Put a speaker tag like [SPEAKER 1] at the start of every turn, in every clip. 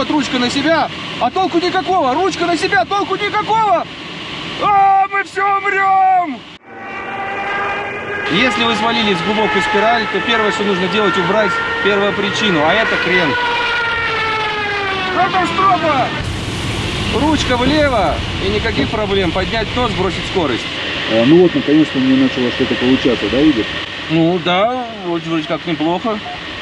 [SPEAKER 1] Вот ручка на себя, а толку никакого. Ручка на себя, толку никакого. А, мы все умрем! Если вы свалились в глубокую спираль, то первое, что нужно делать, убрать первую причину, а это крен. Катастрофа! Ручка влево и никаких проблем. Поднять нос, бросить скорость.
[SPEAKER 2] А, ну вот, наконец-то мне начало что-то получаться, да, Игорь?
[SPEAKER 1] Ну да, вот вроде как неплохо.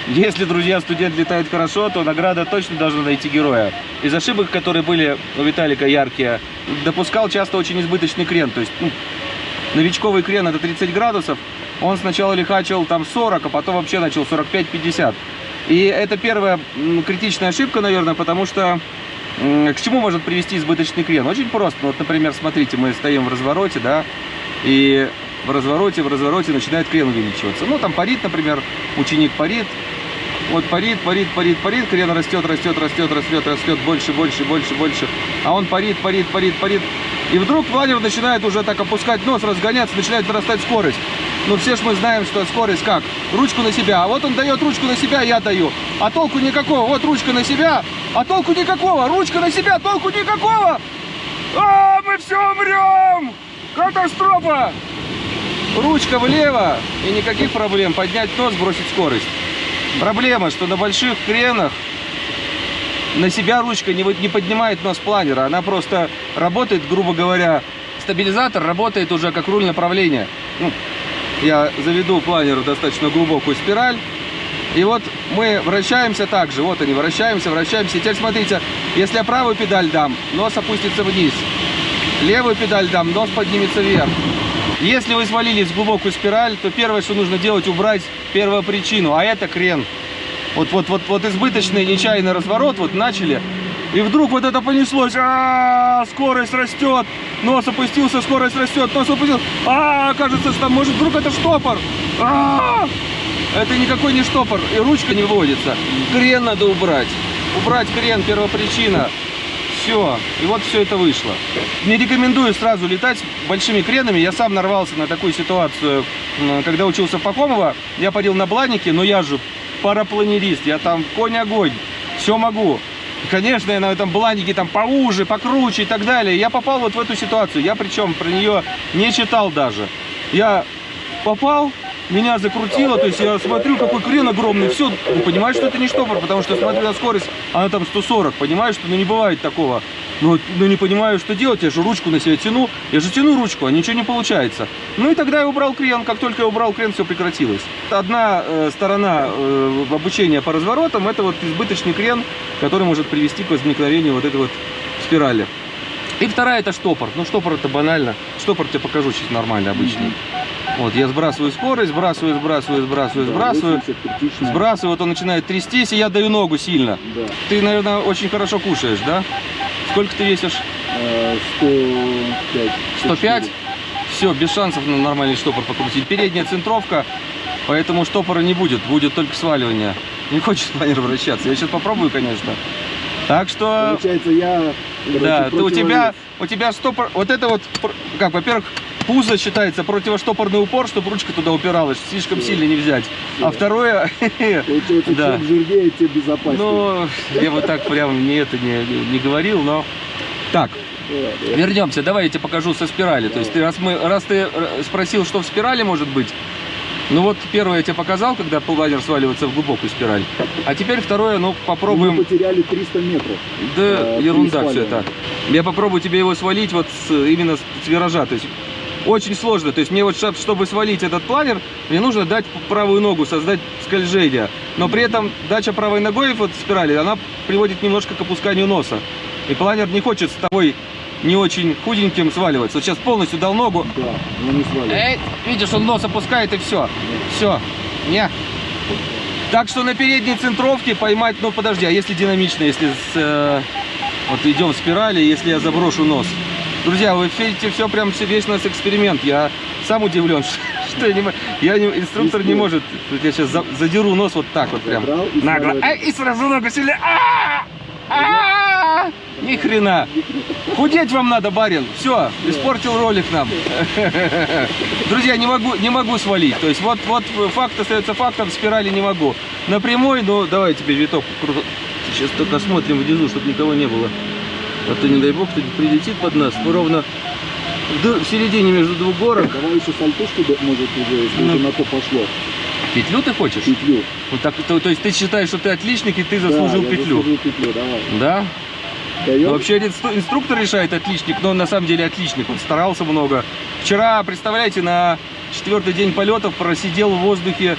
[SPEAKER 1] Если, друзья, студент летает хорошо, то награда точно должна найти героя. Из ошибок, которые были у Виталика яркие, допускал часто очень избыточный крен. То есть, ну, новичковый крен это 30 градусов. Он сначала лихачил там 40, а потом вообще начал 45-50. И это первая критичная ошибка, наверное, потому что к чему может привести избыточный крен? Очень просто. Вот, например, смотрите, мы стоим в развороте, да, и в развороте, в развороте начинает крен увеличиваться. Ну, там парит, например, ученик парит, вот парит, парит, парит, парит, крен растет, растет, растет, растет, растет, больше, больше, больше, больше. А он парит, парит, парит, парит. И вдруг планер начинает уже так опускать нос, разгоняться, начинает нарастать скорость. Но все ж мы знаем, что скорость как? Ручку на себя. А вот он дает ручку на себя, я даю. А толку никакого. Вот ручка на себя, а толку никакого. Ручка на себя, толку никакого. А, мы все умрем! Катастрофа! Ручка влево и никаких проблем. Поднять нос, бросить скорость. Проблема, что на больших кренах на себя ручка не, не поднимает нос планера. Она просто работает, грубо говоря, стабилизатор работает уже как руль направления. Ну, я заведу планер в достаточно глубокую спираль. И вот мы вращаемся так же. Вот они, вращаемся, вращаемся. И теперь смотрите, если я правую педаль дам, нос опустится вниз. Левую педаль дам, нос поднимется вверх. Если вы свалились в глубокую спираль, то первое, что нужно делать, убрать первую причину, а это крен. Вот, вот, вот, вот избыточный нечаянный разворот, вот начали, и вдруг вот это понеслось, а, скорость растет, нос опустился, скорость растет, нос опустился, а, кажется, что может, вдруг это штопор, а, это никакой не штопор, и ручка не выводится, крен надо убрать, убрать крен, первопричина, все, и вот все это вышло. Не рекомендую сразу летать большими кренами. Я сам нарвался на такую ситуацию, когда учился в Пахомово. Я парил на бланике, но я же парапланерист. Я там конь-огонь. Все могу. Конечно, я на этом бланике там поуже, покруче и так далее. Я попал вот в эту ситуацию. Я причем про нее не читал даже. Я попал, меня закрутило, то есть я смотрю, какой крен огромный, все, ну, понимаешь, что это не штопор, потому что смотрю на скорость, она там 140, понимаешь, что ну не бывает такого. Ну, ну не понимаю, что делать, я же ручку на себя тяну, я же тяну ручку, а ничего не получается. Ну и тогда я убрал крен, как только я убрал крен, все прекратилось. Одна э, сторона э, обучения по разворотам, это вот избыточный крен, который может привести к возникновению вот этой вот спирали. И вторая это штопор. Ну штопор это банально. Штопор тебе покажу сейчас нормально, обычный. Вот, я сбрасываю скорость, сбрасываю, сбрасываю, сбрасываю, сбрасываю.
[SPEAKER 2] 80 критично.
[SPEAKER 1] Сбрасываю, вот он начинает трястись, и я даю ногу сильно.
[SPEAKER 2] Да.
[SPEAKER 1] Ты, наверное, очень хорошо кушаешь, да? Сколько ты весишь?
[SPEAKER 2] Э, 105.
[SPEAKER 1] 105? Все, без шансов на нормальный штопор покрутить. Передняя центровка, поэтому штопора не будет, будет только сваливание. Не хочет планер вращаться. Я сейчас попробую, конечно. Так что,
[SPEAKER 2] Получается, я... короче,
[SPEAKER 1] да, ты, у
[SPEAKER 2] противовес.
[SPEAKER 1] тебя, у тебя штопор, вот это вот, как, во-первых, пузо считается противоштопорный упор, чтобы ручка туда упиралась, слишком сильно не взять. А второе,
[SPEAKER 2] Получается,
[SPEAKER 1] да.
[SPEAKER 2] чем жирнее, тем безопаснее.
[SPEAKER 1] ну, я вот так прям не это не, не говорил, но... Так. Вернемся, давай я тебе покажу со спирали. То есть ты, раз, мы, раз ты э, спросил, что в спирали может быть, ну вот первое я тебе показал, когда планер сваливается в глубокую спираль. А теперь второе, ну
[SPEAKER 2] Мы
[SPEAKER 1] попробуем.
[SPEAKER 2] потеряли 300 метров.
[SPEAKER 1] Да,
[SPEAKER 2] э,
[SPEAKER 1] ерунда все это. Я попробую тебе его свалить вот с- именно с, с виража. То есть очень сложно. То есть мне вот, чтоб- чтобы свалить этот планер, мне нужно дать правую ногу, создать скольжение. Но при этом дача правой ногой вот спирали, она приводит немножко к опусканию носа. И планер не хочет с тобой не очень худеньким сваливаться. Вот сейчас полностью дал ногу.
[SPEAKER 2] Да, но не.
[SPEAKER 1] Эй, видишь, он нос опускает и все. Все. Не. Так что на передней центровке поймать, ну подожди, а если динамично, если с, э, вот идем в спирали, если я заброшу нос. Друзья, вы видите, все прям весь у нас эксперимент. Я сам удивлен, что я не, я не, инструктор не может. Я сейчас задеру нос вот так вот прям. Нагло. и сразу ногу сильнее. А! А! Ни хрена. Худеть вам надо, барин. Все, испортил ролик нам. Друзья, не могу, не могу свалить. То есть вот, вот факт остается фактом, спирали не могу. На прямой, ну давай тебе виток Сейчас только смотрим внизу, чтобы никого не было. А то, не дай бог, кто-нибудь прилетит под нас. Мы ровно в середине между двух горок.
[SPEAKER 2] Давай еще сальтушку, может, уже, если
[SPEAKER 1] Ну.
[SPEAKER 2] на то пошло.
[SPEAKER 1] Петлю ты хочешь?
[SPEAKER 2] Петлю.
[SPEAKER 1] Вот так, то, то есть ты считаешь, что ты отличник и ты заслужил
[SPEAKER 2] да,
[SPEAKER 1] петлю?
[SPEAKER 2] заслужил петлю, давай.
[SPEAKER 1] Да?
[SPEAKER 2] Даем?
[SPEAKER 1] Ну, вообще инстру- инструктор решает отличник, но он на самом деле отличник. Он старался много. Вчера, представляете, на четвертый день полетов просидел в воздухе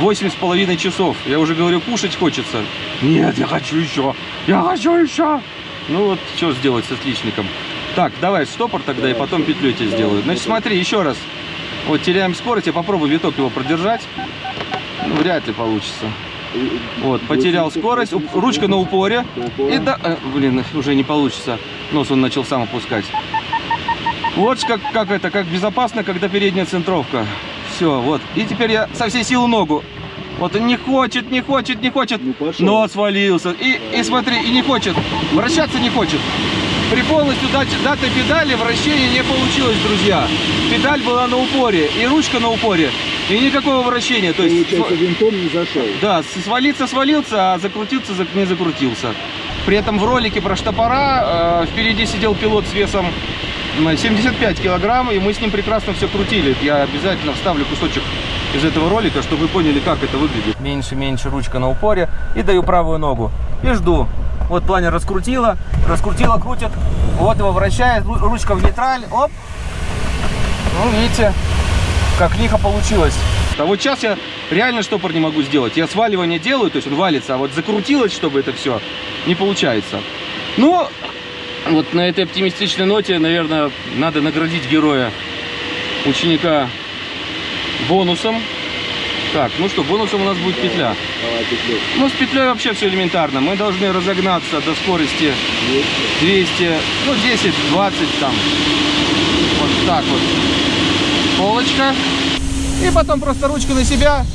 [SPEAKER 1] восемь с половиной часов. Я уже говорю, кушать хочется. Нет, я хочу еще. Я хочу еще. Ну вот, что сделать с отличником. Так, давай стопор тогда и потом петлю тебе сделаю. Значит, смотри, еще раз. Вот теряем скорость, я попробую виток его продержать. Ну, вряд ли получится. Вот, потерял
[SPEAKER 2] 80,
[SPEAKER 1] скорость, уп-
[SPEAKER 2] 80,
[SPEAKER 1] ручка на упоре. И да, э, блин, уже не получится. Нос он начал сам опускать. Вот как, как это, как безопасно, когда передняя центровка. Все, вот. И теперь я со всей силы ногу. Вот он не хочет, не хочет, не хочет.
[SPEAKER 2] Ну, пошел.
[SPEAKER 1] Но свалился. И, и смотри, и не хочет. Вращаться не хочет. При полностью дат- датой педали вращение не получилось, друзья. Педаль была на упоре, и ручка на упоре. И никакого вращения. То есть
[SPEAKER 2] Получается, винтом не зашел.
[SPEAKER 1] да, свалиться свалился, а закрутиться зак- не закрутился. При этом в ролике про штопора э, впереди сидел пилот с весом 75 килограмм, и мы с ним прекрасно все крутили. Я обязательно вставлю кусочек из этого ролика, чтобы вы поняли, как это выглядит. Меньше-меньше ручка на упоре и даю правую ногу. И жду. Вот планер раскрутила, раскрутила, крутит. Вот его вращает, ру- ручка в нейтраль, оп. Ну, видите, как лихо получилось. А вот сейчас я реально штопор не могу сделать. Я сваливание делаю, то есть он валится, а вот закрутилось, чтобы это все, не получается. Ну, вот на этой оптимистичной ноте, наверное, надо наградить героя, ученика бонусом. Так, ну что, бонусом у нас будет петля. Ну, с петлей вообще все элементарно. Мы должны разогнаться до скорости 200, ну 10, 20 там. Вот так вот. Полочка. И потом просто ручку на себя,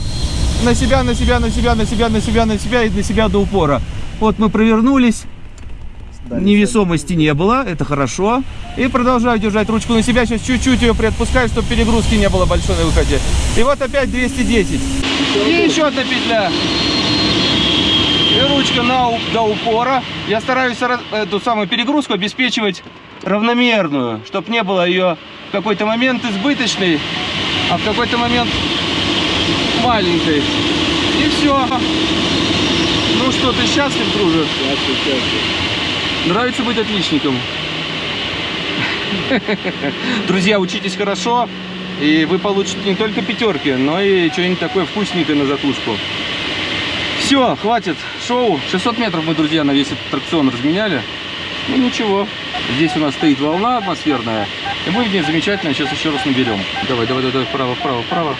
[SPEAKER 1] на себя, на себя, на себя, на себя, на себя, на себя и на себя до упора. Вот мы провернулись.
[SPEAKER 2] Дали
[SPEAKER 1] Невесомости не было, это хорошо. И продолжаю держать ручку на себя. Сейчас чуть-чуть ее приотпускаю, чтобы перегрузки не было большой на выходе. И вот опять 210. И еще одна петля. И ручка на, до упора. Я стараюсь эту самую перегрузку обеспечивать равномерную, чтобы не было ее в какой-то момент избыточной, а в какой-то момент маленькой. И все. Ну что, ты счастлив, друже?
[SPEAKER 2] Счастье, счастье.
[SPEAKER 1] Нравится быть отличником. Друзья, учитесь хорошо, и вы получите не только пятерки, но и что-нибудь такое вкусненькое на закуску. Все, хватит шоу. 600 метров мы, друзья, на весь этот аттракцион разменяли. Ну ничего. Здесь у нас стоит волна атмосферная, и мы в ней замечательно сейчас еще раз наберем. Давай, давай, давай, вправо, вправо, вправо.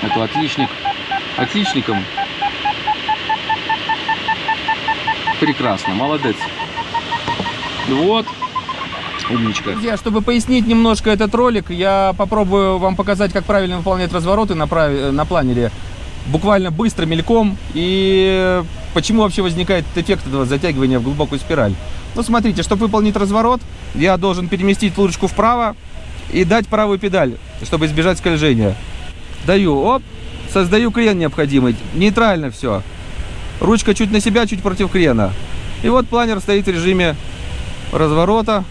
[SPEAKER 1] Это отличник. Отличником. Прекрасно, молодец. Вот. Умничка. Друзья, чтобы пояснить немножко этот ролик, я попробую вам показать, как правильно выполнять развороты на, прави- на планере. Буквально быстро, мельком. И почему вообще возникает эффект этого затягивания в глубокую спираль. Ну, смотрите, чтобы выполнить разворот, я должен переместить ручку вправо и дать правую педаль, чтобы избежать скольжения. Даю, оп, создаю крен необходимый. Нейтрально все. Ручка чуть на себя, чуть против крена. И вот планер стоит в режиме разворота.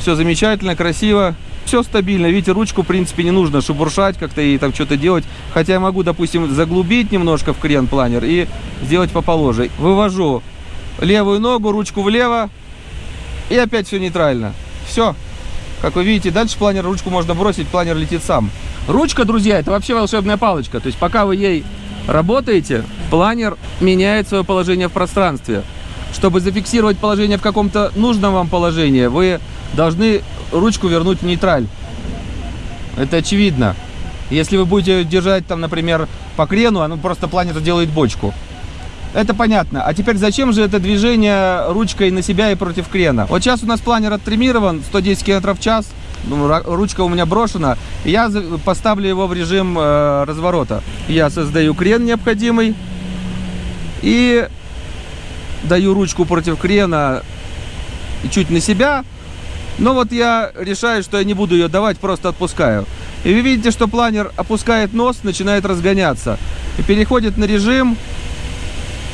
[SPEAKER 1] Все замечательно, красиво. Все стабильно. Видите, ручку, в принципе, не нужно шебуршать как-то и там что-то делать. Хотя я могу, допустим, заглубить немножко в крен планер и сделать поположе. Вывожу левую ногу, ручку влево. И опять все нейтрально. Все. Как вы видите, дальше планер, ручку можно бросить, планер летит сам. Ручка, друзья, это вообще волшебная палочка. То есть пока вы ей работаете, планер меняет свое положение в пространстве. Чтобы зафиксировать положение в каком-то нужном вам положении, вы должны ручку вернуть в нейтраль. Это очевидно. Если вы будете держать там, например, по крену, оно просто планер делает бочку. Это понятно. А теперь зачем же это движение ручкой на себя и против крена? Вот сейчас у нас планер оттримирован 110 км в час. Ну, ручка у меня брошена. Я поставлю его в режим э, разворота. Я создаю крен необходимый. И даю ручку против крена чуть на себя. Но вот я решаю, что я не буду ее давать, просто отпускаю. И вы видите, что планер опускает нос, начинает разгоняться. И переходит на режим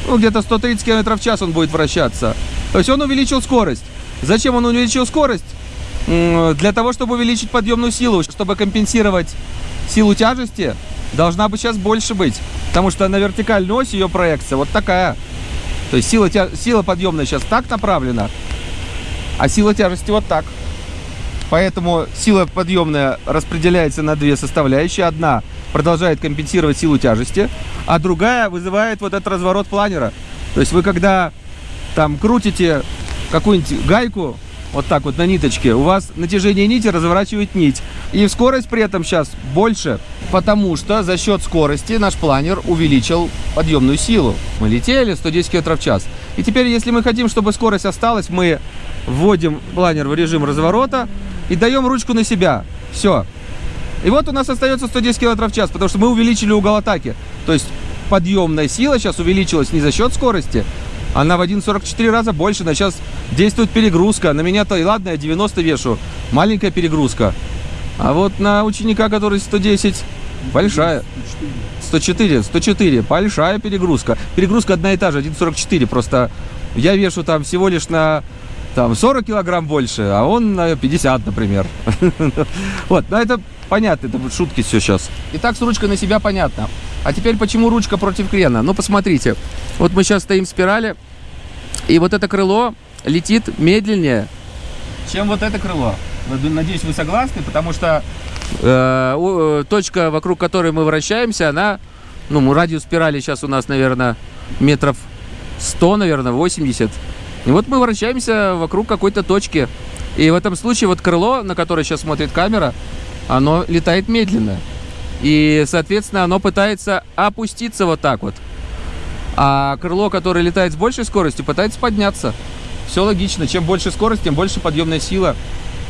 [SPEAKER 1] ну, где-то 130 км в час он будет вращаться. То есть он увеличил скорость. Зачем он увеличил скорость? Для того, чтобы увеличить подъемную силу, чтобы компенсировать силу тяжести, должна быть сейчас больше быть. Потому что на вертикальной оси ее проекция вот такая. То есть сила, тя- сила подъемная сейчас так направлена, а сила тяжести вот так. Поэтому сила подъемная распределяется на две составляющие. Одна продолжает компенсировать силу тяжести, а другая вызывает вот этот разворот планера. То есть вы когда там крутите какую-нибудь гайку, вот так вот на ниточке, у вас натяжение нити разворачивает нить. И скорость при этом сейчас больше, потому что за счет скорости наш планер увеличил подъемную силу. Мы летели 110 км в час. И теперь, если мы хотим, чтобы скорость осталась, мы вводим планер в режим разворота и даем ручку на себя. Все. И вот у нас остается 110 км в час, потому что мы увеличили угол атаки. То есть подъемная сила сейчас увеличилась не за счет скорости, она в 1,44 раза больше. На сейчас действует перегрузка. На меня-то, и ладно, я 90 вешу. Маленькая перегрузка. А вот на ученика, который 110, большая. 104, 104, большая перегрузка. Перегрузка одна и та же, 1,44. Просто я вешу там всего лишь на там 40 килограмм больше, а он на 50, например. Вот, но это понятно, это шутки все сейчас. Итак, с ручкой на себя понятно. А теперь почему ручка против крена? Ну, посмотрите. Вот мы сейчас стоим в спирали, и вот это крыло летит медленнее, чем вот это крыло. Надеюсь, вы согласны, потому что э, э, точка, вокруг которой мы вращаемся, она, ну, радиус спирали сейчас у нас, наверное, метров 100, наверное, 80. И вот мы вращаемся вокруг какой-то точки. И в этом случае вот крыло, на которое сейчас смотрит камера, оно летает медленно. И, соответственно, оно пытается опуститься вот так вот. А крыло, которое летает с большей скоростью, пытается подняться. Все логично. Чем больше скорость, тем больше подъемная сила.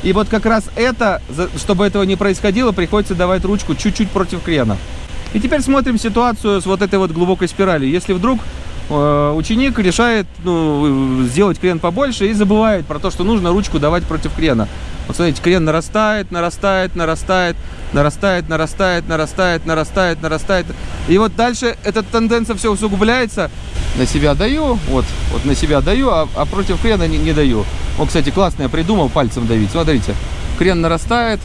[SPEAKER 1] И вот как раз это, чтобы этого не происходило, приходится давать ручку чуть-чуть против крена. И теперь смотрим ситуацию с вот этой вот глубокой спиралью. Если вдруг э, ученик решает ну, сделать крен побольше и забывает про то, что нужно ручку давать против крена. Вот смотрите, крен нарастает, нарастает, нарастает, нарастает, нарастает, нарастает, нарастает, нарастает. И вот дальше эта тенденция все усугубляется. На себя даю, вот, вот на себя даю, а, а против крена не, не даю. Он, кстати, классно я придумал пальцем давить. Смотрите, крен нарастает,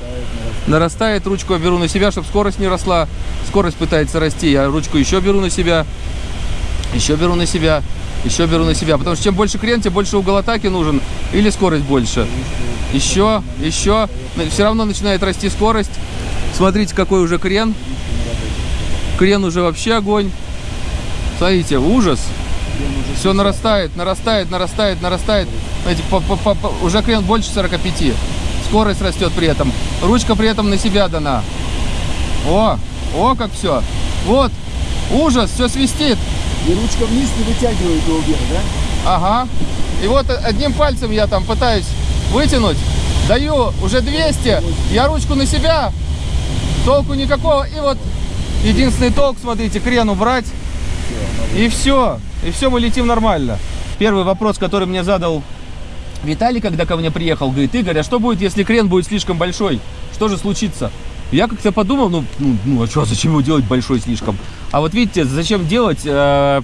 [SPEAKER 1] нарастает, ручку я беру на себя, чтобы скорость не росла. Скорость пытается расти, я ручку еще беру на себя, еще беру на себя, еще беру на себя. Потому что чем больше крен, тем больше угол атаки нужен или скорость больше. Еще, еще. Все равно начинает расти скорость. Смотрите, какой уже крен. Крен уже вообще огонь. Смотрите, ужас. Все нарастает, нарастает, нарастает, нарастает. Знаете, по- по- по- по- уже крен больше 45. Скорость растет при этом. Ручка при этом на себя дана. О, о, как все. Вот, ужас, все свистит.
[SPEAKER 2] И ручка вниз не вытягивает его вверх, да?
[SPEAKER 1] Ага. И вот одним пальцем я там пытаюсь вытянуть. Даю уже 200. Я ручку на себя. Толку никакого. И вот единственный толк, смотрите, крен убрать. И все. И все, мы летим нормально. Первый вопрос, который мне задал Виталий, когда ко мне приехал, говорит, Игорь, а что будет, если крен будет слишком большой? Что же случится? Я как-то подумал, ну, ну, ну а что, зачем его делать большой слишком? А вот видите, зачем делать? Э,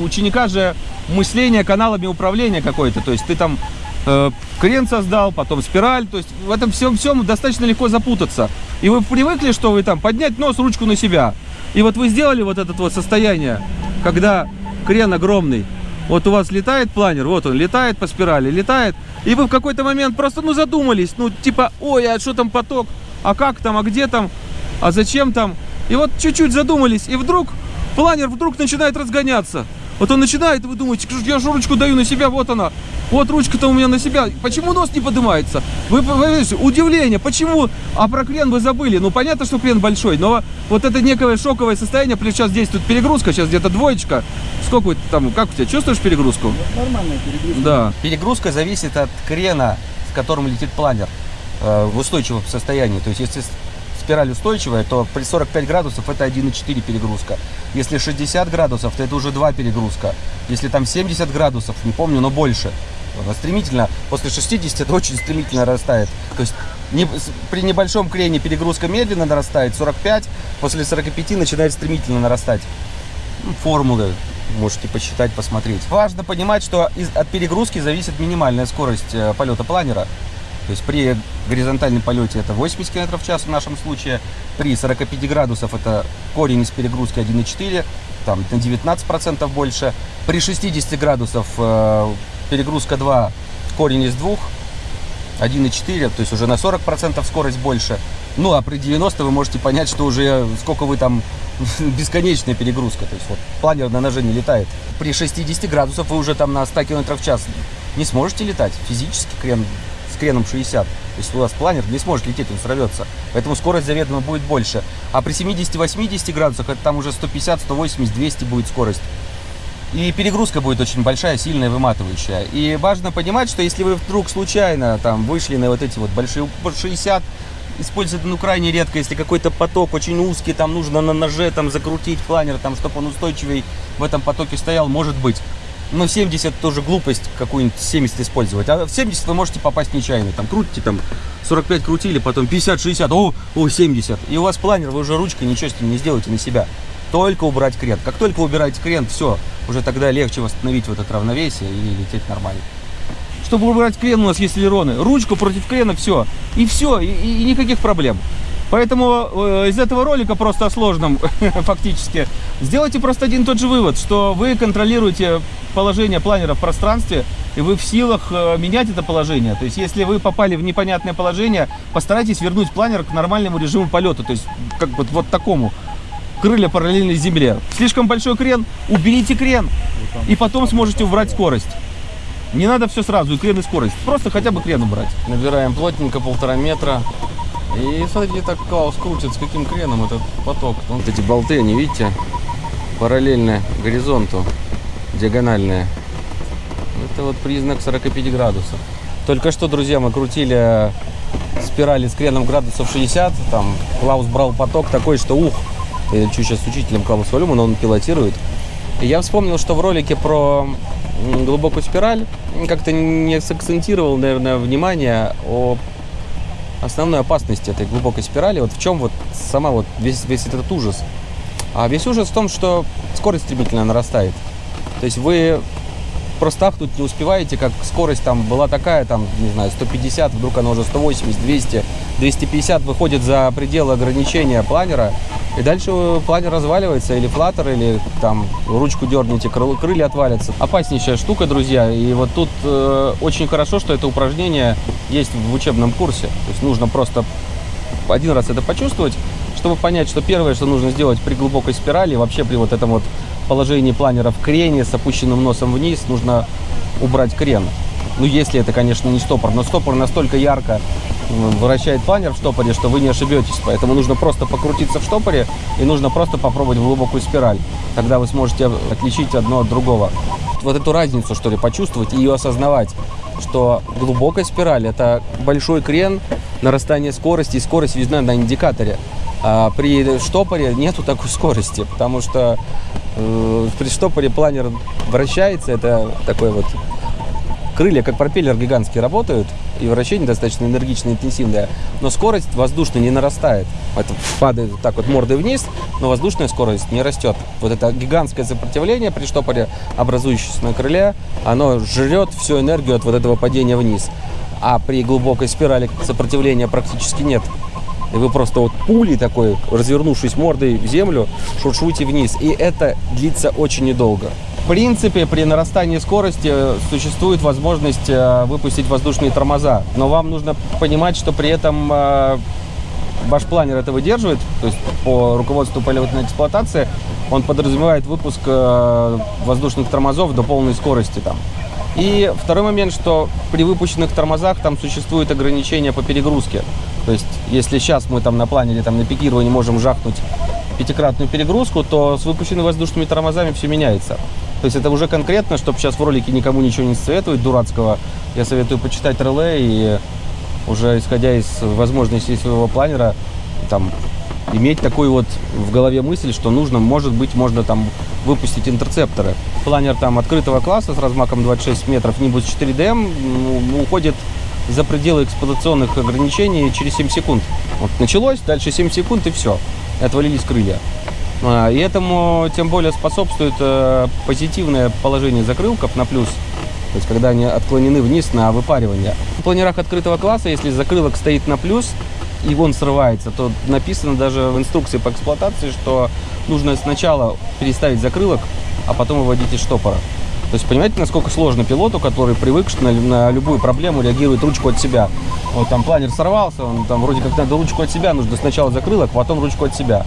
[SPEAKER 1] у ученика же мышление каналами управления какое-то. То есть ты там э, крен создал, потом спираль. То есть в этом всем всем достаточно легко запутаться. И вы привыкли, что вы там поднять нос, ручку на себя. И вот вы сделали вот это вот состояние, когда крен огромный. Вот у вас летает планер, вот он летает по спирали, летает. И вы в какой-то момент просто, ну, задумались. Ну, типа, ой, а что там поток? А как там? А где там? А зачем там? И вот чуть-чуть задумались. И вдруг планер вдруг начинает разгоняться. Вот он начинает, и вы думаете, «Что ж, я же ручку даю на себя, вот она. Вот ручка-то у меня на себя. Почему нос не поднимается? Вы, вы, вы видите, удивление, почему? А про крен вы забыли. Ну, понятно, что крен большой, но вот это некое шоковое состояние, плюс сейчас действует перегрузка, сейчас где-то двоечка. Сколько там, как у тебя, чувствуешь перегрузку?
[SPEAKER 2] Нормальная перегрузка.
[SPEAKER 1] Да. Перегрузка зависит от крена, с которым летит планер в устойчивом состоянии. То есть, если спираль устойчивая, то при 45 градусов это 1,4 перегрузка. Если 60 градусов, то это уже 2 перегрузка. Если там 70 градусов, не помню, но больше. Стремительно, после 60 это очень стремительно растает. То есть не- при небольшом крене перегрузка медленно нарастает, 45, после 45 начинает стремительно нарастать. Ну, Формулы Можете посчитать, посмотреть. Важно понимать, что из, от перегрузки зависит минимальная скорость э, полета планера. То есть при горизонтальном полете это 80 км в час в нашем случае, при 45 градусов это корень из перегрузки 1,4, там на 19% больше, при 60 градусов э, перегрузка 2, корень из 2, 1,4, то есть уже на 40% скорость больше. Ну а при 90 вы можете понять, что уже сколько вы там бесконечная перегрузка. То есть вот планер на ноже не летает. При 60 градусов вы уже там на 100 км в час не сможете летать. Физически крен с креном 60. То есть у вас планер не сможет лететь, он сорвется. Поэтому скорость заведомо будет больше. А при 70-80 градусах это там уже 150, 180, 200 будет скорость. И перегрузка будет очень большая, сильная, выматывающая. И важно понимать, что если вы вдруг случайно там вышли на вот эти вот большие 60, использовать ну крайне редко, если какой-то поток очень узкий, там нужно на ноже там закрутить планер, там, чтобы он устойчивый в этом потоке стоял, может быть. Но 70 тоже глупость какую-нибудь 70 использовать. А в 70 вы можете попасть нечаянно. Там крутите, там 45 крутили, потом 50-60, о, о, 70. И у вас планер, вы уже ручкой ничего с ним не сделаете на себя. Только убрать крен. Как только убираете крен, все, уже тогда легче восстановить вот это равновесие и лететь нормально. Чтобы убрать крен, у нас есть элероны. Ручку против крена, все. И все, и, и никаких проблем. Поэтому э, из этого ролика просто о сложном фактически сделайте просто один тот же вывод, что вы контролируете положение планера в пространстве, и вы в силах э, менять это положение. То есть, если вы попали в непонятное положение, постарайтесь вернуть планер к нормальному режиму полета, то есть, как бы вот такому. Крылья параллельны земле. Слишком большой крен, уберите крен, и потом сможете убрать скорость. Не надо все сразу, и крен, и скорость. Просто хотя бы крен убрать. Набираем плотненько, полтора метра. И смотрите, так Клаус крутит, с каким креном этот поток. Вот эти болты, они, видите, параллельно горизонту, диагональные. Это вот признак 45 градусов. Только что, друзья, мы крутили спирали с креном градусов 60. Там Клаус брал поток такой, что ух. Я чуть сейчас с учителем Клаус Валюма, но он пилотирует. И я вспомнил, что в ролике про глубокую спираль как-то не сакцентировал, наверное, внимание о основной опасности этой глубокой спирали. Вот в чем вот сама вот весь, весь этот ужас. А весь ужас в том, что скорость стремительно нарастает. То есть вы просто ахнуть не успеваете, как скорость там была такая, там, не знаю, 150, вдруг она уже 180, 200, 250 выходит за пределы ограничения планера, и дальше планер разваливается, или флаттер, или там ручку дерните, крыл, крылья отвалятся. Опаснейшая штука, друзья, и вот тут э, очень хорошо, что это упражнение есть в учебном курсе, то есть нужно просто один раз это почувствовать, чтобы понять, что первое, что нужно сделать при глубокой спирали, вообще при вот этом вот положении планера в крене с опущенным носом вниз, нужно убрать крен. Ну, если это, конечно, не стопор, но стопор настолько ярко вращает планер в штопоре, что вы не ошибетесь. Поэтому нужно просто покрутиться в штопоре и нужно просто попробовать глубокую спираль. Тогда вы сможете отличить одно от другого. Вот эту разницу, что ли, почувствовать и ее осознавать, что глубокая спираль – это большой крен, нарастание скорости, и скорость видна на индикаторе. А при штопоре нету такой скорости, потому что э, при штопоре планер вращается, это такой вот крылья как пропеллер гигантский работают, и вращение достаточно энергичное, интенсивное, но скорость воздушная не нарастает. Это падает так вот мордой вниз, но воздушная скорость не растет. Вот это гигантское сопротивление при штопоре, образующееся на крыле, оно жрет всю энергию от вот этого падения вниз. А при глубокой спирали сопротивления практически нет. И вы просто вот пулей такой, развернувшись мордой в землю, шуршуете вниз. И это длится очень недолго. В принципе, при нарастании скорости существует возможность э, выпустить воздушные тормоза. Но вам нужно понимать, что при этом э, ваш планер это выдерживает. То есть по руководству полетной эксплуатации он подразумевает выпуск э, воздушных тормозов до полной скорости там. И второй момент, что при выпущенных тормозах там существует ограничение по перегрузке. То есть, если сейчас мы там на планере, там на пикировании можем жахнуть пятикратную перегрузку, то с выпущенными воздушными тормозами все меняется. То есть это уже конкретно, чтобы сейчас в ролике никому ничего не советовать дурацкого, я советую почитать реле и уже исходя из возможностей своего планера, там, иметь такую вот в голове мысль, что нужно, может быть, можно там выпустить интерцепторы. Планер там открытого класса с размаком 26 метров, Nimbus 4DM, ну, уходит за пределы эксплуатационных ограничений через 7 секунд. Вот началось, дальше 7 секунд и все. И отвалились крылья. А, И этому тем более способствует э, позитивное положение закрылков на плюс. То есть, когда они отклонены вниз на выпаривание. В планерах открытого класса, если закрылок стоит на плюс, и он срывается, то написано даже в инструкции по эксплуатации, что нужно сначала переставить закрылок, а потом выводить из штопора. То есть, понимаете, насколько сложно пилоту, который привык, что на, на любую проблему реагирует ручку от себя. Вот там планер сорвался, он там вроде как надо ручку от себя, нужно сначала закрылок, потом ручку от себя.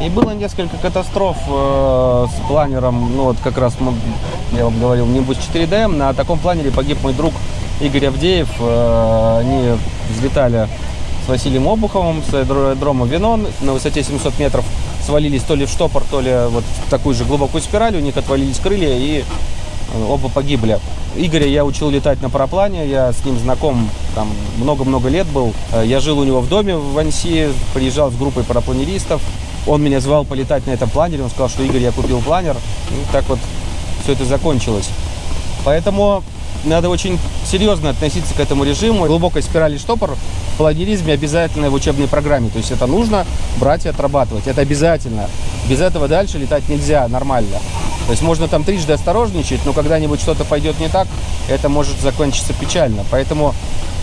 [SPEAKER 1] И было несколько катастроф э, с планером, ну вот как раз я вам говорил, Nimbus 4DM. На таком планере погиб мой друг Игорь Авдеев. Э, они взлетали с Василием Обуховым с аэродрома Винон на высоте 700 метров. Свалились то ли в штопор, то ли вот в такую же глубокую спираль. У них отвалились крылья и оба погибли. Игоря я учил летать на параплане, я с ним знаком там много-много лет был. Э, Я жил у него в доме в Анси, приезжал с группой парапланеристов. Он меня звал полетать на этом планере, он сказал, что Игорь, я купил планер. И так вот все это закончилось. Поэтому надо очень серьезно относиться к этому режиму. Глубокая спираль и штопор в планеризме обязательно в учебной программе. То есть это нужно брать и отрабатывать. Это обязательно. Без этого дальше летать нельзя нормально. То есть можно там трижды осторожничать, но когда-нибудь что-то пойдет не так, это может закончиться печально. Поэтому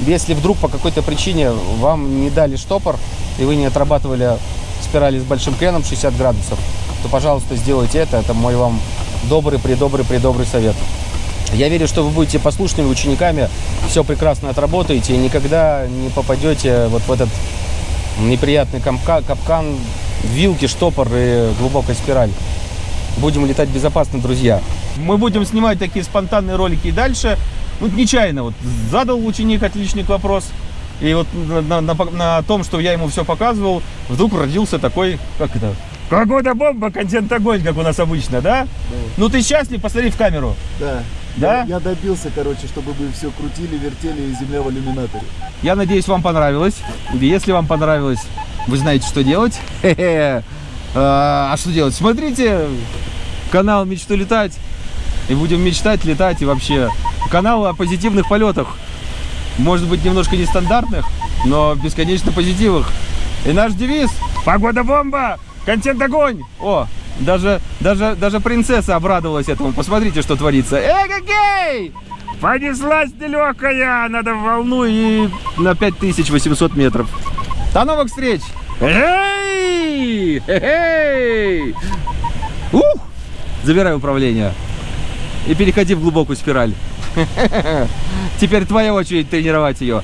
[SPEAKER 1] если вдруг по какой-то причине вам не дали штопор, и вы не отрабатывали спирали с большим креном 60 градусов, то, пожалуйста, сделайте это. Это мой вам добрый, придобрый, придобрый совет. Я верю, что вы будете послушными учениками, все прекрасно отработаете и никогда не попадете вот в этот неприятный капка- капкан, вилки, штопор и глубокая спираль. Будем летать безопасно, друзья. Мы будем снимать такие спонтанные ролики и дальше. Вот нечаянно вот задал ученик отличный вопрос. И вот на, на- на том, что я ему все показывал, вдруг родился такой, как это, какой-то бомба, контент огонь, как у нас обычно, да? Ну ты счастлив, посмотри в камеру.
[SPEAKER 2] Да.
[SPEAKER 1] Да?
[SPEAKER 2] Я, я добился, короче, чтобы вы все крутили, вертели и земля в иллюминаторе.
[SPEAKER 1] Я надеюсь, вам понравилось. Если вам понравилось, вы знаете, что делать. Хе-хе. А а что делать? Смотрите канал «Мечту летать». И будем мечтать, летать и вообще. Канал о позитивных полетах. Может быть, немножко нестандартных, но бесконечно позитивных. И наш девиз «Погода бомба! Контент огонь!» О, даже, даже, даже принцесса обрадовалась этому. Посмотрите, что творится. Эгегей! Понеслась нелегкая, надо в волну и на 5800 метров. До новых встреч! Эй! Эй! Ух! Забирай управление. И переходи в глубокую спираль. Теперь твоя очередь тренировать ее.